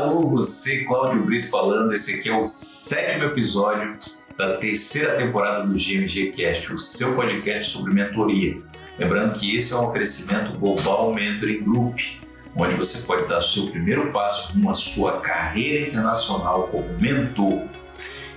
Alô, você, Cláudio Brito falando. Esse aqui é o sétimo episódio da terceira temporada do GMG Cast, o seu podcast sobre mentoria. Lembrando que esse é um oferecimento Global Mentoring Group, onde você pode dar seu primeiro passo rumo à sua carreira internacional como mentor.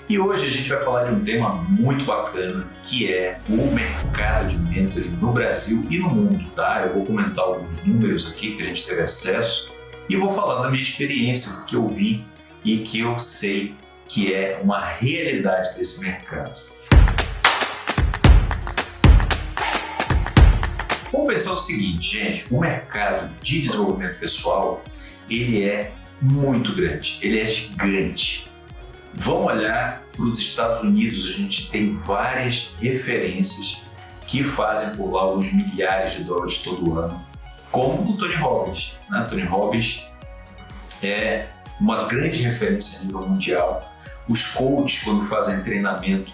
E hoje a gente vai falar de um tema muito bacana, que é o mercado de mentoring no Brasil e no mundo, tá? Eu vou comentar alguns números aqui que a gente teve acesso e vou falar da minha experiência, do que eu vi e que eu sei que é uma realidade desse mercado. Vamos pensar o seguinte, gente, o mercado de desenvolvimento pessoal, ele é muito grande, ele é gigante. Vamos olhar para os Estados Unidos, a gente tem várias referências que fazem por lá alguns milhares de dólares todo ano, como o Tony Robbins. Né? Tony Robbins é uma grande referência a nível mundial. Os coaches, quando fazem treinamento,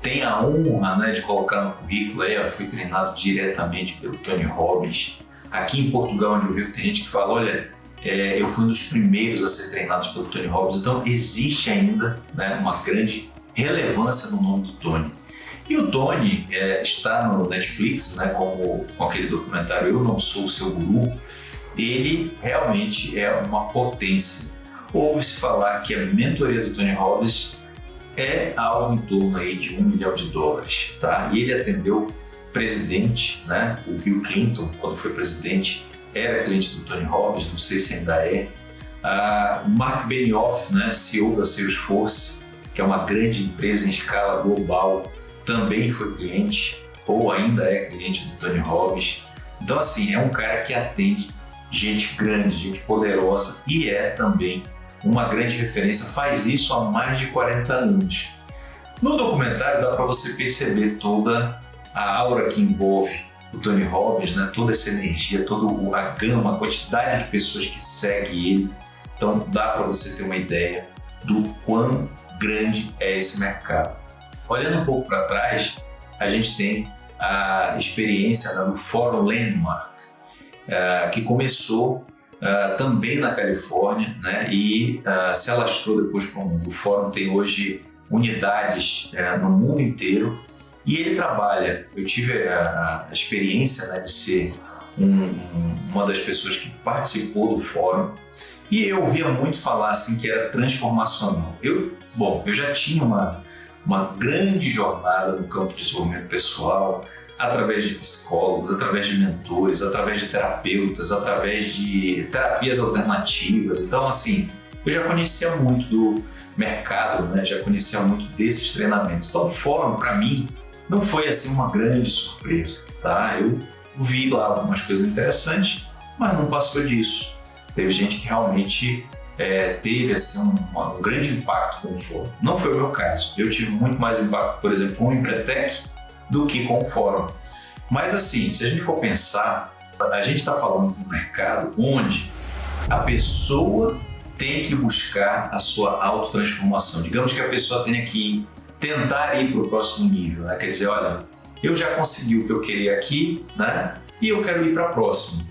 têm a honra né, de colocar no currículo, aí, fui treinado diretamente pelo Tony Robbins. Aqui em Portugal, onde eu vivo, tem gente que fala, olha, é, eu fui um dos primeiros a ser treinados pelo Tony Robbins, então existe ainda né, uma grande relevância no nome do Tony. E o Tony é, está no Netflix, né, como, com aquele documentário Eu Não Sou o Seu Guru, ele realmente é uma potência. Ouve-se falar que a mentoria do Tony Robbins é algo em torno aí de um milhão de dólares, tá? E ele atendeu presidente, né? O Bill Clinton, quando foi presidente, era cliente do Tony Robbins, não sei se ainda é. Uh, Mark Benioff, né, CEO da Salesforce, que é uma grande empresa em escala global, também foi cliente ou ainda é cliente do Tony Robbins. Então, assim, é um cara que atende gente grande, gente poderosa e é também uma grande referência, faz isso há mais de 40 anos. No documentário dá para você perceber toda a aura que envolve o Tony Robbins, né? toda essa energia, toda a gama, a quantidade de pessoas que segue ele. Então dá para você ter uma ideia do quão grande é esse mercado. Olhando um pouco para trás, a gente tem a experiência do Fórum Landmark, uh, que começou uh, também na Califórnia né, e uh, se alastrou depois para o mundo. O Fórum tem hoje unidades eh, no mundo inteiro e ele trabalha, eu tive a, experiência né, de ser um, uma das pessoas que participou do fórum e eu ouvia muito falar assim que era transformacional. Eu, bom, eu já tinha uma, uma grande jornada no campo de desenvolvimento pessoal, através de psicólogos, através de mentores, através de terapeutas, através de terapias alternativas. Então, assim, eu já conhecia muito do mercado, né? já conhecia muito desses treinamentos. Então, o fórum, para mim, não foi assim uma grande surpresa, tá? Eu vi lá algumas coisas interessantes, mas não passou disso. Teve gente que realmente é, teve assim, um, um, grande impacto com o fórum. Não foi o meu caso. Eu tive muito mais impacto, por exemplo, com o Empretec do que com o fórum. Mas assim, se a gente for pensar, a gente está falando de um mercado onde a pessoa tem que buscar a sua autotransformação. Digamos que a pessoa tenha que tentar ir para o próximo nível, né? Quer dizer, olha, eu já consegui o que eu queria aqui, né? E eu quero ir para a próxima.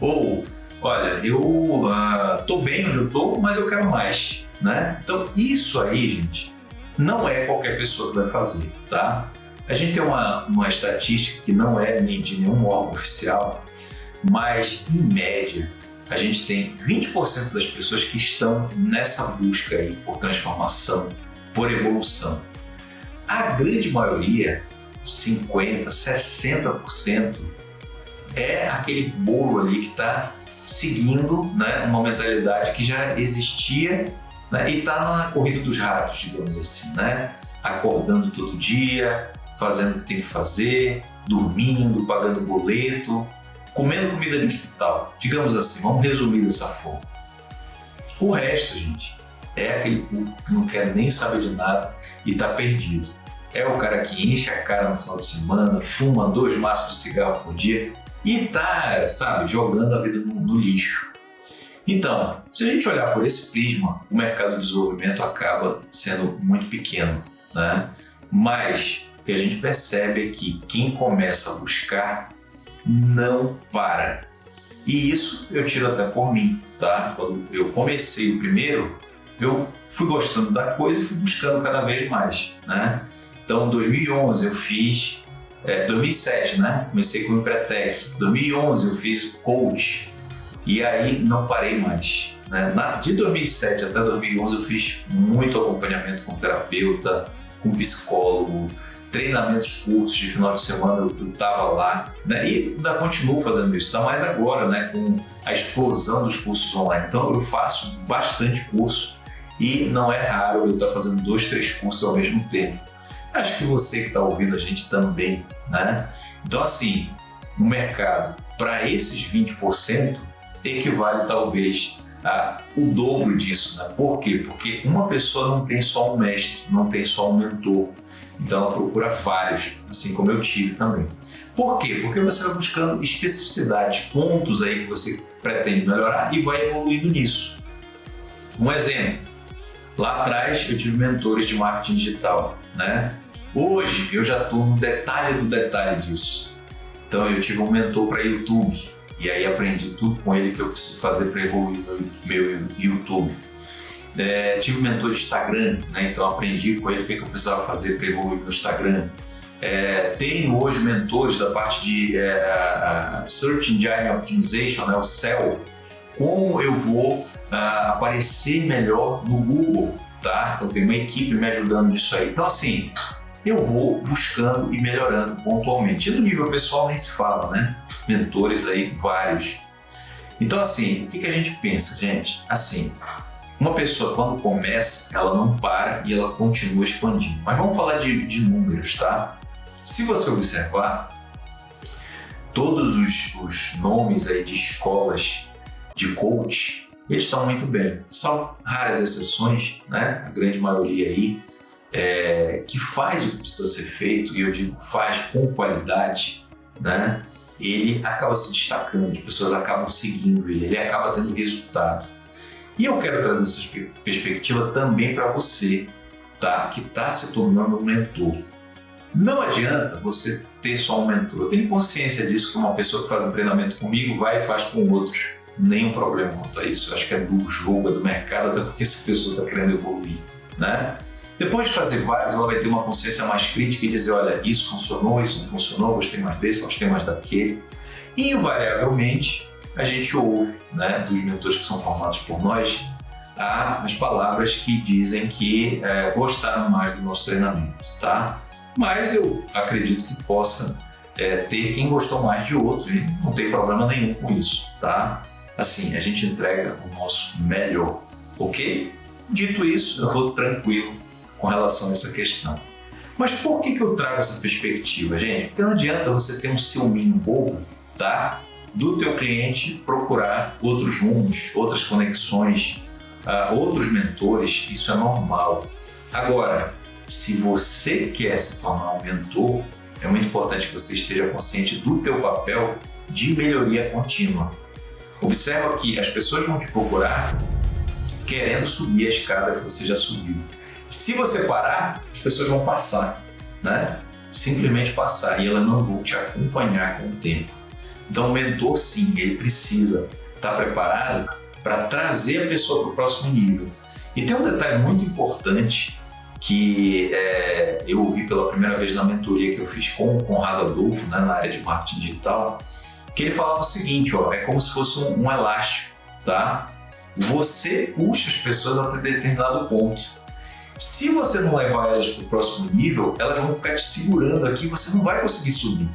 Ou, olha, eu uh, bem onde eu estou, mas eu quero mais, né? Então, isso aí, gente, não é qualquer pessoa que vai fazer, tá? A gente tem uma, uma estatística que não é de nenhum órgão oficial, mas, em média, a gente tem 20% das pessoas que estão nessa busca aí por transformação, por evolução. A grande maioria, 50%, 60%, é aquele bolo ali que está seguindo né, uma mentalidade que já existia né, e está na corrida dos ratos, digamos assim, né? acordando todo dia, fazendo o que tem que fazer, dormindo, pagando boleto, comendo comida de hospital, digamos assim, vamos resumir dessa forma. O resto, gente, é aquele público que não quer nem saber de nada e está perdido é o cara que enche a cara no final de semana, fuma dois maços de cigarro por dia e tá, sabe, jogando a vida no, no lixo. Então, se a gente olhar por esse prisma, o mercado de desenvolvimento acaba sendo muito pequeno, né? Mas o que a gente percebe é que quem começa a buscar não para. E isso eu tiro até por mim. tá? Quando eu comecei o primeiro, eu fui gostando da coisa e fui buscando cada vez mais, né? Então, em 2011 eu fiz, é, 2007, né? Comecei com o Empretec. 2011 eu fiz coach e aí não parei mais. Né? Na, de 2007 até 2011 eu fiz muito acompanhamento com terapeuta, com psicólogo, treinamentos curtos de final de semana eu estava lá né? e ainda continuo fazendo isso, ainda mais agora né? com a explosão dos cursos online. Então eu faço bastante curso e não é raro eu estar fazendo dois, três cursos ao mesmo tempo. Acho que você que está ouvindo a gente também, né? Então assim, o mercado para esses 20% equivale talvez a o dobro disso, né? Por quê? Porque uma pessoa não tem só um mestre, não tem só um mentor. Então ela procura vários, assim como eu tive também. Por quê? Porque você vai buscando especificidades, pontos aí que você pretende melhorar e vai evoluindo nisso. Um exemplo, lá atrás eu tive mentores de marketing digital, né? Hoje eu já estou no detalhe do detalhe disso. Então eu tive um mentor para YouTube e aí aprendi tudo com ele que eu preciso fazer para evoluir meu, meu YouTube. É, tive um mentor de Instagram, né? então aprendi com ele o que eu precisava fazer para evoluir no Instagram. É, tenho hoje mentores da parte de é, Search Engine Optimization, né? o SEO, como eu vou uh, aparecer melhor no Google, tá? Então tem uma equipe me ajudando nisso aí. Então assim, eu vou buscando e melhorando pontualmente. E no nível pessoal nem se fala, né? Mentores aí vários. Então assim, o que, que a gente pensa, gente? Assim, uma pessoa, quando começa, ela não para e ela continua expandindo. Mas vamos falar de, de números, tá? Se você observar, todos os, os nomes aí de escolas de coach, eles estão muito bem. São raras exceções, né? A grande maioria aí, é, que faz o que precisa ser feito, e eu digo faz com qualidade, né? Ele acaba se destacando, as pessoas acabam seguindo ele, ele acaba tendo resultado. E eu quero trazer essa perspectiva também para você, tá? Que está se tornando um mentor. Não adianta você ter só um mentor. Eu tenho consciência disso que uma pessoa que faz um treinamento comigo vai e faz com outros. Nenhum problema quanto a isso. Eu acho que é do jogo, é do mercado, até porque essa pessoa está querendo evoluir, né? Depois de fazer vários, ela vai ter uma consciência mais crítica e dizer, olha, isso funcionou, isso não funcionou, gostei mais desse, gostei mais daquele. E, invariavelmente, a gente ouve né, dos mentores que são formados por nós as palavras que dizem que é, gostaram mais do nosso treinamento, tá? Mas eu acredito que possa é, ter quem gostou mais de outro e não tem problema nenhum com isso, tá? Assim, a gente entrega o nosso melhor, ok? Dito isso, eu estou tranquilo com relação a essa questão. Mas por que, que eu trago essa perspectiva, gente? Porque não adianta você ter um ciúminho bobo, tá? do teu cliente procurar outros rumos, outras conexões, uh, outros mentores, isso é normal. Agora, se você quer se tornar um mentor, é muito importante que você esteja consciente do teu papel de melhoria contínua. Observa que as pessoas vão te procurar querendo subir a escada que você já subiu. Se você parar, as pessoas vão passar, né? Simplesmente passar e elas não vão te acompanhar com o tempo. Então, o mentor, sim, ele precisa estar preparado para trazer a pessoa para o próximo nível. E tem um detalhe muito importante que é, eu ouvi pela primeira vez na mentoria que eu fiz com o Conrado Adolfo, né, na área de marketing digital, que ele falava o seguinte, ó, é como se fosse um, um elástico, tá? Você puxa as pessoas a determinado ponto. Se você não levar elas para o próximo nível, elas vão ficar te segurando aqui e você não vai conseguir subir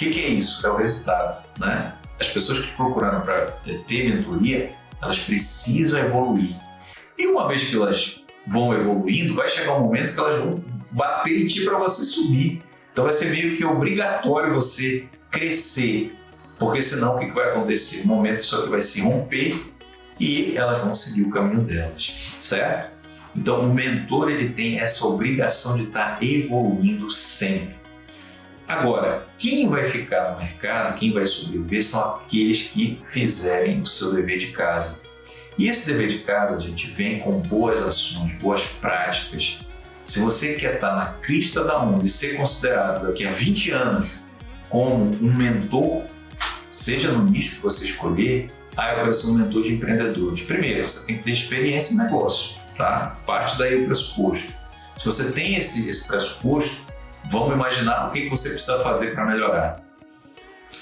que, que é isso? É o resultado. Né? As pessoas que te procuraram para eh, ter mentoria, elas precisam evoluir. E uma vez que elas vão evoluindo, vai chegar um momento que elas vão bater em ti para você subir. Então vai ser meio que obrigatório você crescer, porque senão o que, vai acontecer? Um momento isso aqui vai se romper e elas vão seguir o caminho delas, certo? Então o mentor ele tem essa obrigação de estar tá evoluindo sempre. Agora, quem vai ficar no mercado, quem vai sobreviver, são aqueles que fizerem o seu dever de casa. E esse dever de casa a gente vem com boas ações, boas práticas. Se você quer estar na crista da onda e ser considerado daqui a 20 anos como um mentor, seja no nicho que você escolher, Ah, eu quero ser um mentor de empreendedores. Primeiro, você tem que ter experiência em negócio, tá? Parte daí o pressuposto. Se você tem esse, esse pressuposto, vamos imaginar o que, você precisa fazer para melhorar.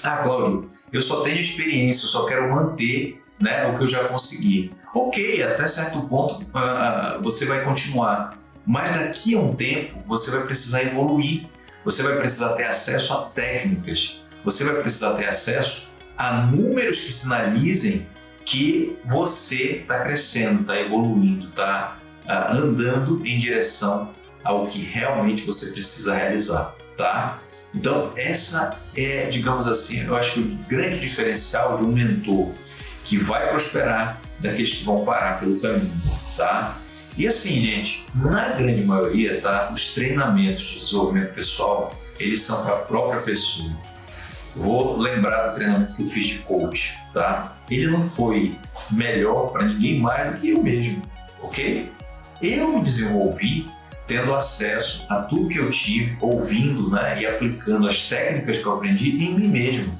Ah, Cláudio, eu só tenho experiência, eu só quero manter né, o que eu já consegui. Ok, até certo ponto uh, você vai continuar, mas daqui a um tempo você vai precisar evoluir, você vai precisar ter acesso a técnicas, você vai precisar ter acesso a números que sinalizem que você está crescendo, está evoluindo, está uh, andando em direção ao que realmente você precisa realizar, tá? Então, essa é, digamos assim, eu acho que o grande diferencial de um mentor que vai prosperar daqueles que vão parar pelo caminho, tá? E assim, gente, na grande maioria, tá? Os treinamentos de desenvolvimento pessoal, eles são para a própria pessoa. Vou lembrar do treinamento que eu fiz de coach, tá? Ele não foi melhor para ninguém mais do que eu mesmo, ok? Eu me desenvolvi tendo acesso a tudo que eu tive, ouvindo né, e aplicando as técnicas que eu aprendi em mim mesmo.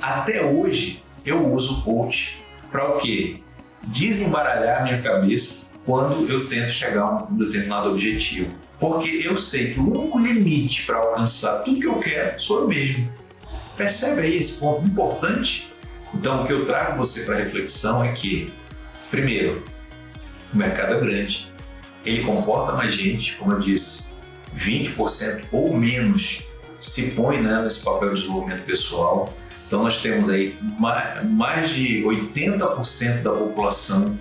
Até hoje eu uso coach para o quê? Desembaralhar minha cabeça quando eu tento chegar a um determinado objetivo. Porque eu sei que o único limite para alcançar tudo que eu quero sou eu mesmo. Percebe aí esse ponto importante? Então, o que eu trago você para reflexão é que, primeiro, o mercado é grande, ele comporta mais gente, como eu disse, 20% ou menos se põe né, nesse papel de desenvolvimento pessoal. Então nós temos aí mais de 80% da população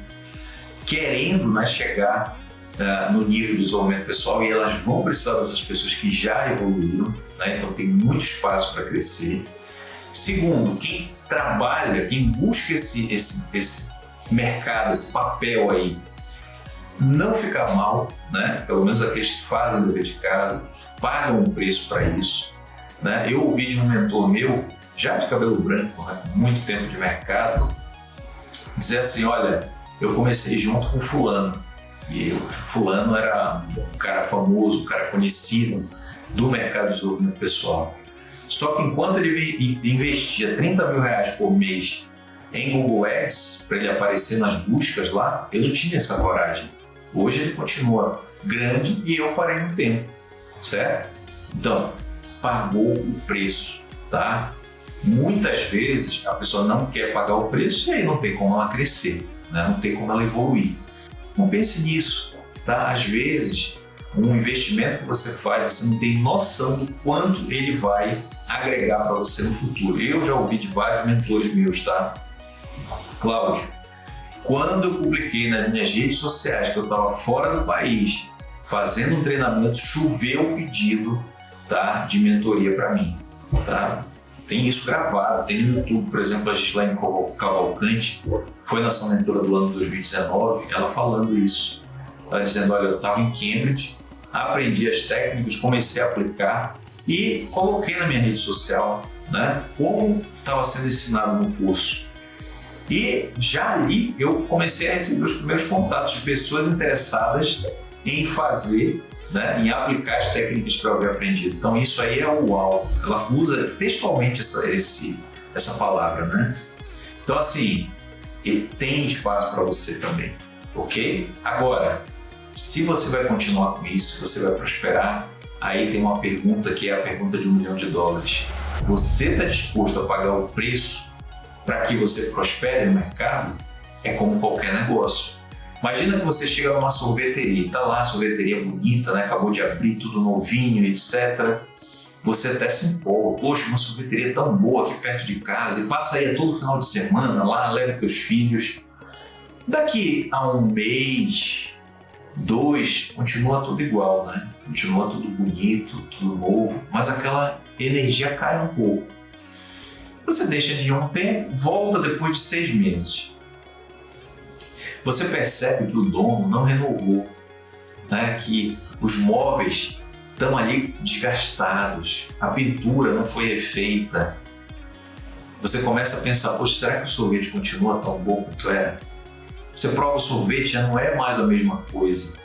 querendo né, chegar uh, no nível de desenvolvimento pessoal e elas vão precisar dessas pessoas que já evoluíram, né? então tem muito espaço para crescer. Segundo, quem trabalha, quem busca esse, esse, esse mercado, esse papel aí não ficar mal, né? pelo menos aqueles que fazem o dever de casa, pagam um preço para isso. Né? Eu ouvi de um mentor meu, já de cabelo branco, né? muito tempo de mercado, dizer assim, olha, eu comecei junto com fulano, e o fulano era um cara famoso, um cara conhecido do mercado de desenvolvimento pessoal. Só que enquanto ele investia 30 mil reais por mês em Google Ads, para ele aparecer nas buscas lá, eu não tinha essa coragem. Hoje ele continua grande e eu parei no tempo, certo? Então, pagou o preço, tá? Muitas vezes a pessoa não quer pagar o preço e aí não tem como ela crescer, né? não tem como ela evoluir. Não pense nisso, tá? Às vezes, um investimento que você faz, você não tem noção do quanto ele vai agregar para você no futuro. Eu já ouvi de vários mentores meus, tá? Cláudio, quando eu publiquei nas minhas redes sociais que eu estava fora do país, fazendo um treinamento, choveu o pedido tá, de mentoria para mim. Tá? Tem isso gravado, tem no YouTube, por exemplo, a Gislaine Cavalcante, foi nossa mentora do ano 2019, ela falando isso. Ela dizendo, olha, eu estava em Cambridge, aprendi as técnicas, comecei a aplicar e coloquei na minha rede social né, como estava sendo ensinado no curso. E já ali eu comecei a receber os primeiros contatos de pessoas interessadas em fazer, né, em aplicar as técnicas eu havia aprendido. Então isso aí é o uau. Ela usa textualmente essa, esse, essa palavra, né? Então assim, tem espaço para você também, ok? Agora, se você vai continuar com isso, se você vai prosperar, aí tem uma pergunta que é a pergunta de um milhão de dólares. Você está disposto a pagar o preço para que você prospere no mercado é como qualquer negócio. Imagina que você chega numa sorveteria, está lá sorveteria bonita, né? acabou de abrir tudo novinho, etc. Você até se empolga, poxa, uma sorveteria tão boa aqui perto de casa, e passa aí todo final de semana lá, leva teus filhos. Daqui a um mês, dois, continua tudo igual, né? Continua tudo bonito, tudo novo, mas aquela energia cai um pouco. Você deixa de ir um tempo, volta depois de seis meses. Você percebe que o dono não renovou, né? que os móveis estão ali desgastados, a pintura não foi refeita. Você começa a pensar, poxa, será que o sorvete continua tão bom quanto era? Você prova o sorvete, já não é mais a mesma coisa.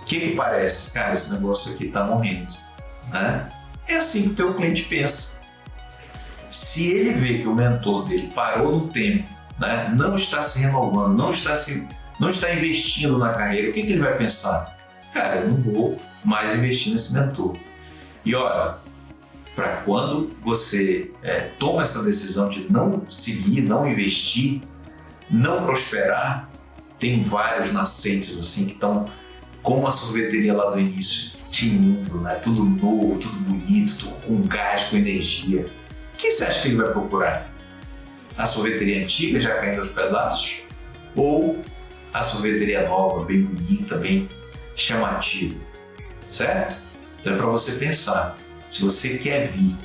O que que parece? Cara, esse negócio aqui está morrendo. Né? É assim que o teu cliente pensa. Se ele vê que o mentor dele parou no tempo, né, não está se renovando, não está, se, não está investindo na carreira, o que, que ele vai pensar? Cara, eu não vou mais investir nesse mentor. E olha, para quando você é, toma essa decisão de não seguir, não investir, não prosperar, tem vários nascentes assim que estão como a sorveteria lá do início, tinindo, né? tudo novo, tudo bonito, tudo com gás, com energia. O que você acha que ele vai procurar? A sorveteria antiga já caindo aos pedaços? Ou a sorveteria nova, bem bonita, bem chamativa? Certo? Então é para você pensar. Se você quer vir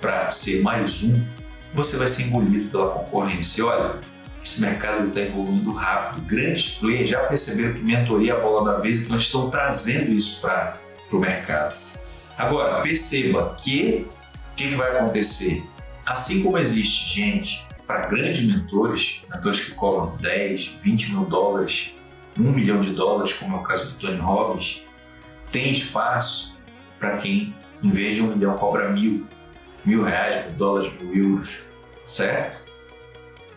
para ser mais um, você vai ser engolido pela concorrência. E olha, esse mercado está evoluindo rápido. Grandes players já perceberam que mentoria é a bola da vez, então estão trazendo isso para o mercado. Agora, perceba que o que, que vai acontecer? Assim como existe gente para grandes mentores, mentores que cobram 10, 20 mil dólares, 1 milhão de dólares, como é o caso do Tony Robbins, tem espaço para quem em vez de um milhão, cobra mil, mil reais, mil dólares, mil euros, certo?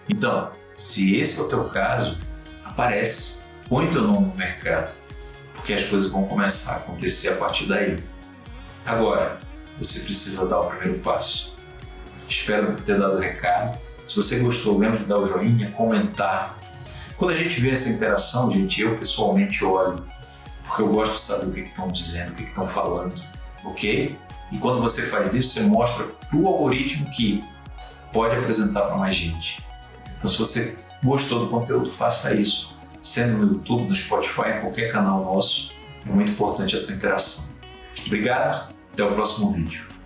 Então, se esse é o teu caso, aparece, põe teu nome no mercado, porque as coisas vão começar a acontecer a partir daí. Agora, você precisa dar o primeiro passo. Espero ter dado o recado. Se você gostou, lembre de dar o joinha, comentar. Quando a gente vê essa interação, gente, eu pessoalmente olho, porque eu gosto de saber o que estão dizendo, o que estão falando ok? E quando você faz isso, você mostra para o algoritmo que pode apresentar para mais gente. Então, se você gostou do conteúdo, faça isso. Sendo no YouTube, no Spotify, em qualquer canal nosso, é muito importante a tua interação. Obrigado, até o próximo vídeo.